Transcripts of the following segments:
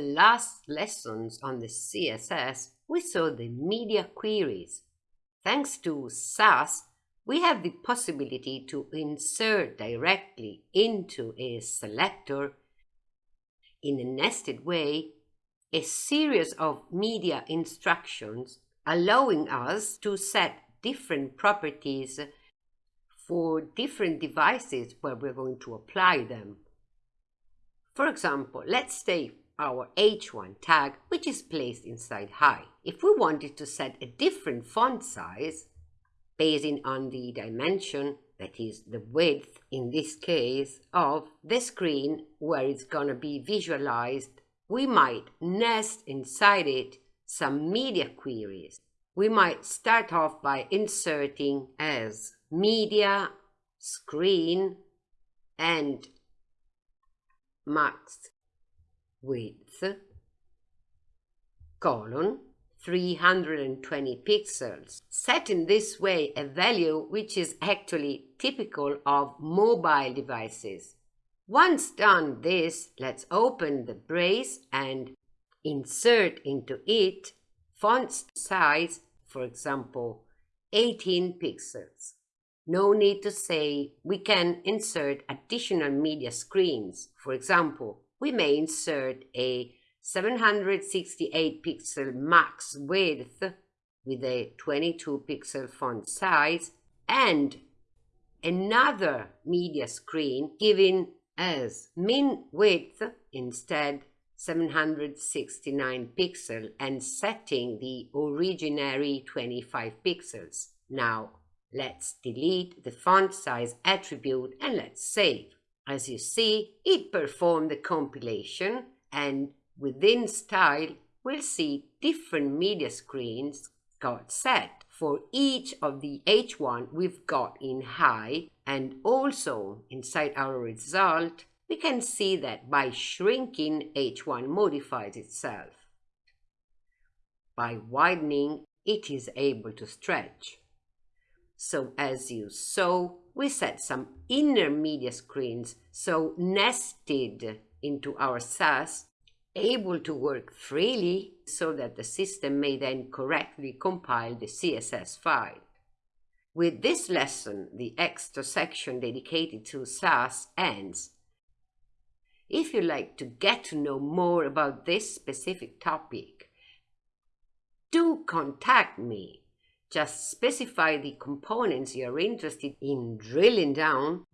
the last lessons on the CSS, we saw the media queries. Thanks to Sass, we have the possibility to insert directly into a selector in a nested way a series of media instructions allowing us to set different properties for different devices where we're going to apply them. For example, let's take our h1 tag, which is placed inside high. If we wanted to set a different font size, basing on the dimension, that is the width in this case, of the screen where it's going to be visualized, we might nest inside it some media queries. We might start off by inserting as media, screen, and max width, colon, 320 pixels, set in this way a value which is actually typical of mobile devices. Once done this, let's open the brace and insert into it font size, for example, 18 pixels. No need to say we can insert additional media screens. For example, we may insert a 768 pixel max width with a 22 pixel font size and another media screen giving as min width instead 769 pixel and setting the originary 25 pixels. Now let's delete the font size attribute and let's save. As you see, it performed the compilation and within style, we'll see different media screens got set for each of the H1 we've got in high and also inside our result, we can see that by shrinking H1 modifies itself. By widening, it is able to stretch. So as you saw, we set some inner media screens, so nested into our Sass able to work freely so that the system may then correctly compile the CSS file. With this lesson, the extra section dedicated to Sass ends. If you'd like to get to know more about this specific topic, do contact me. Just specify the components you're interested in drilling down,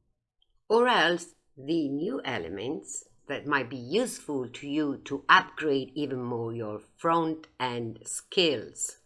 or else the new elements that might be useful to you to upgrade even more your front end skills.